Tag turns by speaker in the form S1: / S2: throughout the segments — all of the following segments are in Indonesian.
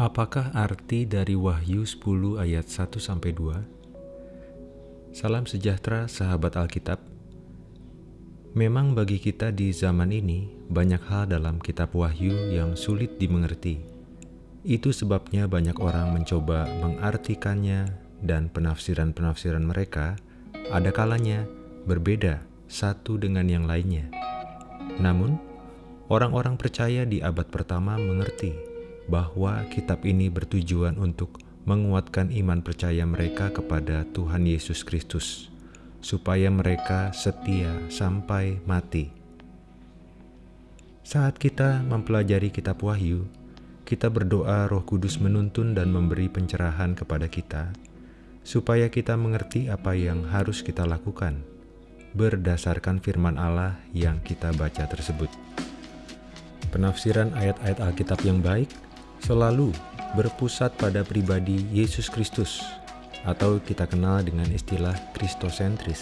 S1: Apakah arti dari Wahyu 10 ayat 1 sampai 2? Salam sejahtera sahabat Alkitab. Memang bagi kita di zaman ini banyak hal dalam kitab Wahyu yang sulit dimengerti. Itu sebabnya banyak orang mencoba mengartikannya dan penafsiran-penafsiran mereka ada kalanya berbeda satu dengan yang lainnya. Namun, orang-orang percaya di abad pertama mengerti bahwa kitab ini bertujuan untuk menguatkan iman percaya mereka kepada Tuhan Yesus Kristus, supaya mereka setia sampai mati. Saat kita mempelajari kitab Wahyu, kita berdoa Roh Kudus menuntun dan memberi pencerahan kepada kita, supaya kita mengerti apa yang harus kita lakukan berdasarkan firman Allah yang kita baca tersebut. Penafsiran ayat-ayat Alkitab yang baik selalu berpusat pada pribadi Yesus Kristus atau kita kenal dengan istilah Kristosentris.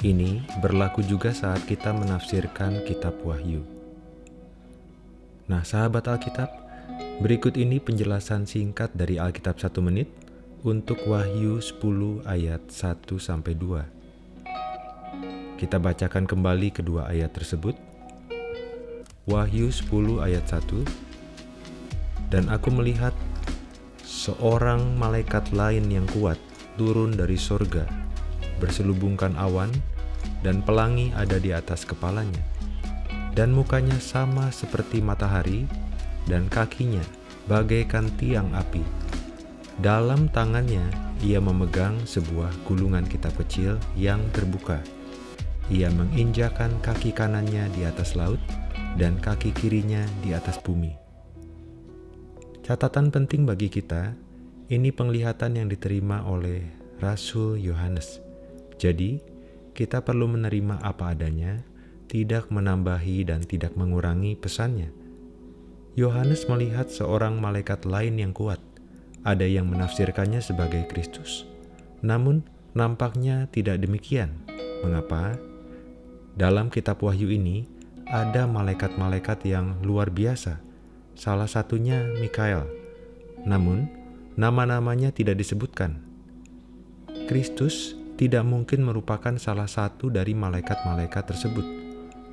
S1: Ini berlaku juga saat kita menafsirkan kitab Wahyu. Nah, sahabat Alkitab, berikut ini penjelasan singkat dari Alkitab satu menit untuk Wahyu 10 ayat 1 sampai 2. Kita bacakan kembali kedua ayat tersebut Wahyu 10 ayat 1 Dan aku melihat seorang malaikat lain yang kuat turun dari sorga, berselubungkan awan, dan pelangi ada di atas kepalanya. Dan mukanya sama seperti matahari, dan kakinya bagaikan tiang api. Dalam tangannya ia memegang sebuah gulungan kitab kecil yang terbuka. Ia menginjakan kaki kanannya di atas laut, dan kaki kirinya di atas bumi. Catatan penting bagi kita, ini penglihatan yang diterima oleh Rasul Yohanes. Jadi, kita perlu menerima apa adanya, tidak menambahi dan tidak mengurangi pesannya. Yohanes melihat seorang malaikat lain yang kuat. Ada yang menafsirkannya sebagai Kristus. Namun, nampaknya tidak demikian. Mengapa? Dalam kitab Wahyu ini, ada malaikat-malaikat yang luar biasa, salah satunya Mikael. Namun, nama-namanya tidak disebutkan. Kristus tidak mungkin merupakan salah satu dari malaikat-malaikat tersebut,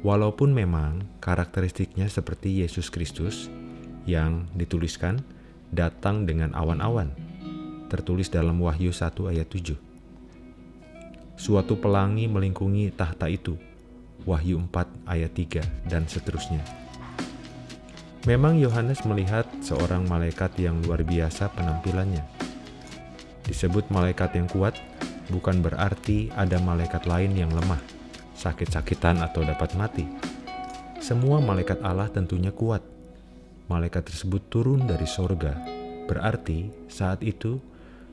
S1: walaupun memang karakteristiknya seperti Yesus Kristus yang dituliskan datang dengan awan-awan, tertulis dalam Wahyu 1 ayat 7. Suatu pelangi melingkungi tahta itu, Wahyu 4 ayat 3, dan seterusnya. Memang Yohanes melihat seorang malaikat yang luar biasa penampilannya. Disebut malaikat yang kuat, bukan berarti ada malaikat lain yang lemah, sakit-sakitan atau dapat mati. Semua malaikat Allah tentunya kuat. Malaikat tersebut turun dari sorga, berarti saat itu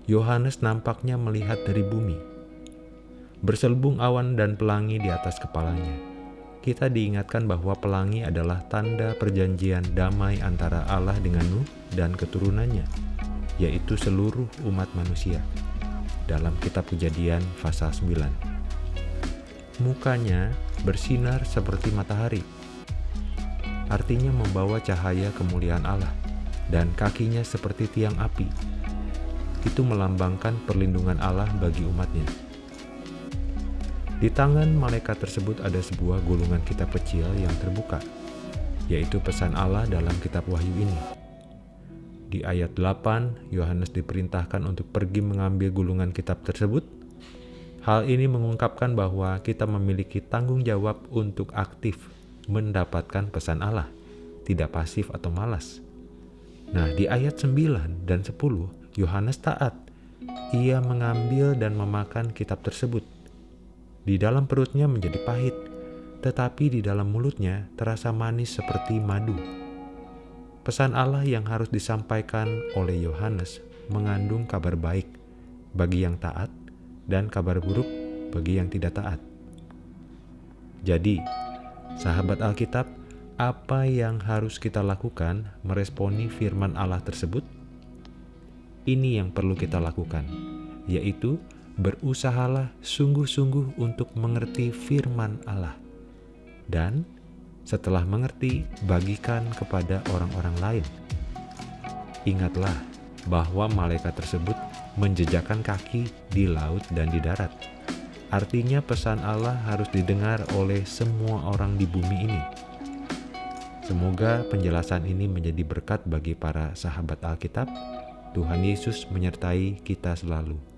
S1: Yohanes nampaknya melihat dari bumi, berselubung awan dan pelangi di atas kepalanya. Kita diingatkan bahwa pelangi adalah tanda perjanjian damai antara Allah dengan Nuh dan keturunannya, yaitu seluruh umat manusia. Dalam kitab kejadian pasal 9. Mukanya bersinar seperti matahari, artinya membawa cahaya kemuliaan Allah, dan kakinya seperti tiang api. Itu melambangkan perlindungan Allah bagi umatnya. Di tangan malaikat tersebut ada sebuah gulungan kitab kecil yang terbuka, yaitu pesan Allah dalam kitab Wahyu ini. Di ayat 8, Yohanes diperintahkan untuk pergi mengambil gulungan kitab tersebut. Hal ini mengungkapkan bahwa kita memiliki tanggung jawab untuk aktif mendapatkan pesan Allah, tidak pasif atau malas. Nah, di ayat 9 dan 10, Yohanes taat. Ia mengambil dan memakan kitab tersebut di dalam perutnya menjadi pahit, tetapi di dalam mulutnya terasa manis seperti madu. Pesan Allah yang harus disampaikan oleh Yohanes mengandung kabar baik bagi yang taat dan kabar buruk bagi yang tidak taat. Jadi, sahabat Alkitab, apa yang harus kita lakukan meresponi firman Allah tersebut? Ini yang perlu kita lakukan, yaitu berusahalah sungguh-sungguh untuk mengerti firman Allah. Dan setelah mengerti, bagikan kepada orang-orang lain. ingatlah bahwa malaikat tersebut menjejakkan kaki di laut dan di darat. Artinya pesan Allah harus didengar oleh semua orang di bumi ini. Semoga penjelasan ini menjadi berkat bagi para sahabat Alkitab. Tuhan Yesus menyertai kita selalu.